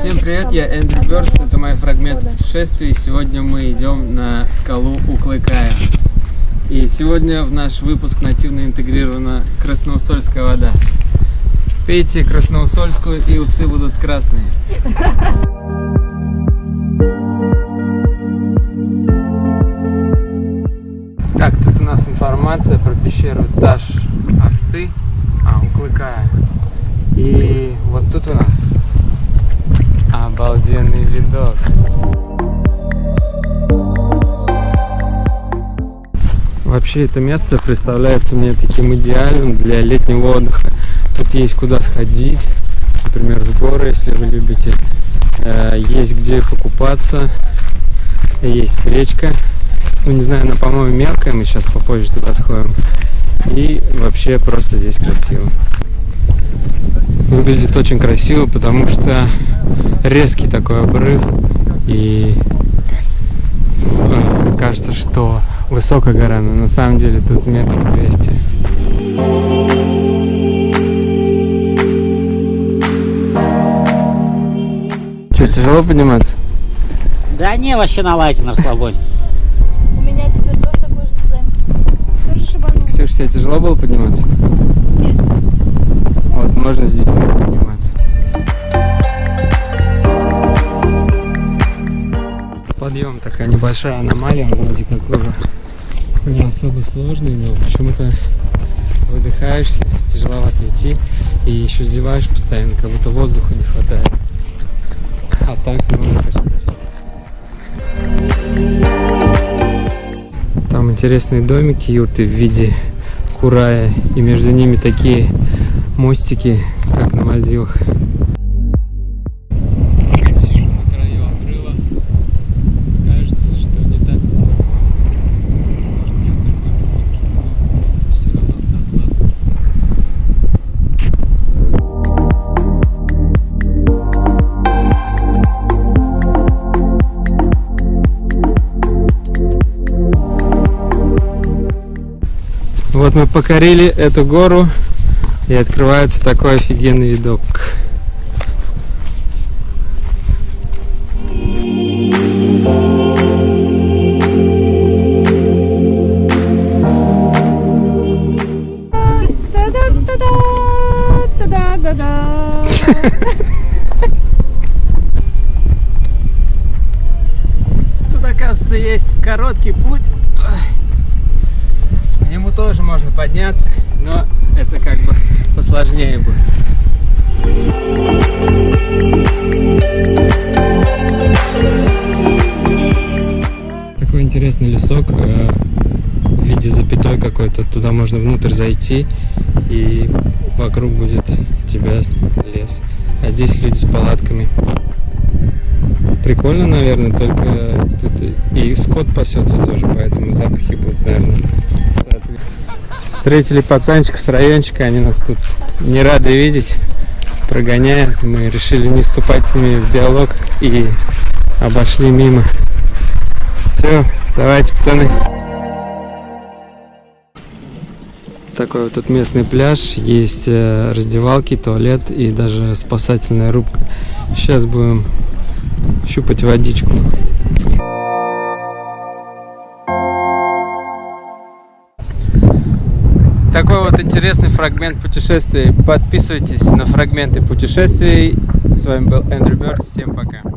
Всем привет, я Эндрю Бёрдс, это мой фрагмент путешествия. Сегодня мы идем на скалу Уклыкая. И сегодня в наш выпуск нативно интегрирована красноусольская вода. Пейте красноусольскую и усы будут красные. Так, тут у нас информация про пещеру Таш Асты, а, Уклыкая. И вот тут у нас обалденный видок. Вообще это место представляется мне таким идеальным для летнего отдыха. Тут есть куда сходить, например, в горы, если вы любите. Э, есть где покупаться, есть речка. Ну, не знаю, она, по-моему, мелкая, мы сейчас попозже туда сходим. И вообще просто здесь красиво. Выглядит очень красиво, потому что резкий такой обрыв. И э, кажется, что высокая гора, но на самом деле тут метров 200. Что, тяжело подниматься? Да не, вообще давайте на расслабоне. У меня теперь тоже такой же дизайн. Тоже шибанул. Ксюша, тебе тяжело было подниматься? Вот, можно с детьми подниматься. Подъем такая небольшая аномалия, вроде как уже не особо сложный, но почему-то выдыхаешься, тяжеловато идти и еще зеваешь постоянно, как будто воздуха не хватает. А так можно Там интересные домики, юрты в виде курая, и между ними такие мостики, как на Мальдивах. Вот мы покорили эту гору и открывается такой офигенный видок. Тут, оказывается, есть короткий путь. Нему тоже можно подняться, но это как бы посложнее будет. Такой интересный лесок э, в виде запятой какой-то. Туда можно внутрь зайти и вокруг будет тебя лес. А здесь люди с палатками. Прикольно, наверное, только тут и скот пасется тоже, поэтому запахи будут, наверное. Встретили пацанчиков с райончика, они нас тут не рады видеть, прогоняют. Мы решили не вступать с ними в диалог и обошли мимо. Все, давайте, пацаны. Такой вот тут местный пляж, есть э, раздевалки, туалет и даже спасательная рубка. Сейчас будем щупать водичку. Такой вот интересный фрагмент путешествий. Подписывайтесь на фрагменты путешествий. С вами был Эндрю Бёрд. Всем пока.